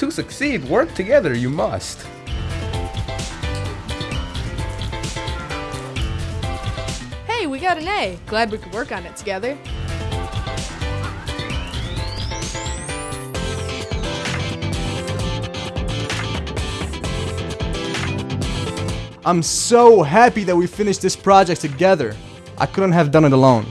To succeed, work together, you must. Hey, we got an A. Glad we could work on it together. I'm so happy that we finished this project together. I couldn't have done it alone.